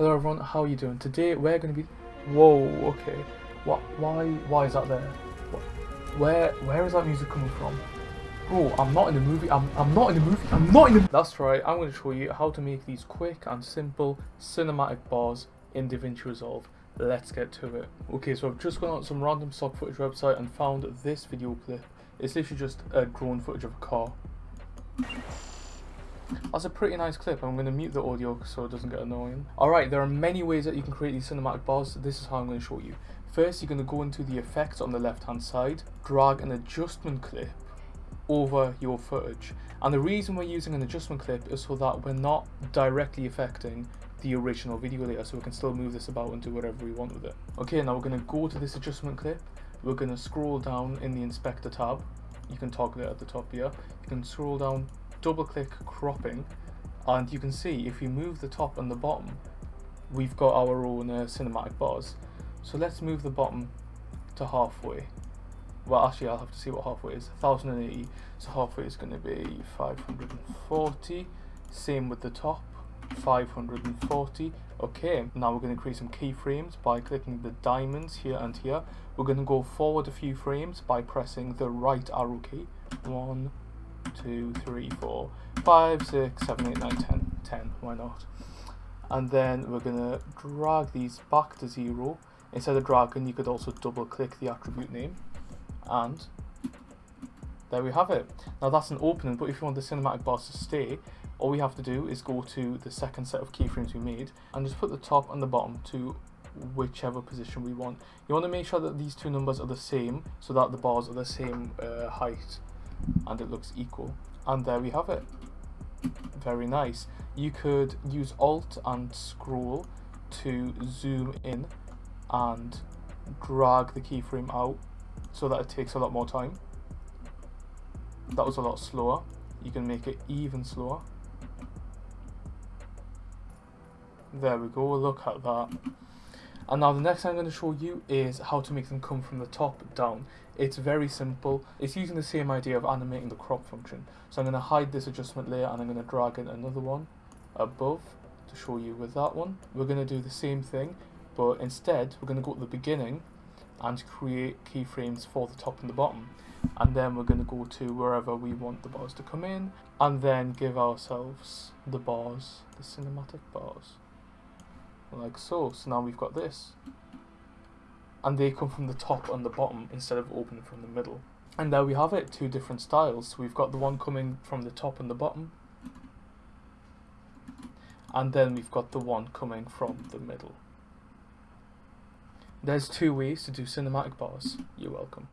Hello everyone, how are you doing? Today we're going to be... Whoa, okay. What? Why Why is that there? What, where Where is that music coming from? Bro, I'm not in the movie. I'm, I'm not in the movie. I'm not in the... That's right, I'm going to show you how to make these quick and simple cinematic bars in DaVinci Resolve. Let's get to it. Okay, so I've just gone on some random stock footage website and found this video clip. It's literally just a drone footage of a car. That's a pretty nice clip. I'm going to mute the audio so it doesn't get annoying. Alright, there are many ways that you can create these cinematic bars. This is how I'm going to show you. First, you're going to go into the effects on the left hand side, drag an adjustment clip over your footage. And the reason we're using an adjustment clip is so that we're not directly affecting the original video layer so we can still move this about and do whatever we want with it. Okay, now we're going to go to this adjustment clip. We're going to scroll down in the inspector tab. You can toggle it at the top here. You can scroll down double click cropping and you can see if we move the top and the bottom we've got our own uh, cinematic bars. So let's move the bottom to halfway. Well actually I'll have to see what halfway is. 1080 so halfway is going to be 540 same with the top 540 okay now we're going to create some keyframes by clicking the diamonds here and here. We're going to go forward a few frames by pressing the right arrow key. One two, three, four, five, six, seven, eight, nine, ten. Ten, why not? And then we're gonna drag these back to zero. Instead of dragging, you could also double click the attribute name. And there we have it. Now that's an opening, but if you want the cinematic bars to stay, all we have to do is go to the second set of keyframes we made and just put the top and the bottom to whichever position we want. You want to make sure that these two numbers are the same so that the bars are the same uh, height and it looks equal. And there we have it. Very nice. You could use Alt and scroll to zoom in and drag the keyframe out so that it takes a lot more time. That was a lot slower. You can make it even slower. There we go, look at that. And now the next thing I'm going to show you is how to make them come from the top down. It's very simple. It's using the same idea of animating the crop function. So I'm going to hide this adjustment layer and I'm going to drag in another one above to show you with that one. We're going to do the same thing, but instead we're going to go to the beginning and create keyframes for the top and the bottom. And then we're going to go to wherever we want the bars to come in and then give ourselves the bars, the cinematic bars like so. So now we've got this. And they come from the top and the bottom instead of opening from the middle. And there we have it, two different styles. We've got the one coming from the top and the bottom. And then we've got the one coming from the middle. There's two ways to do cinematic bars. You're welcome.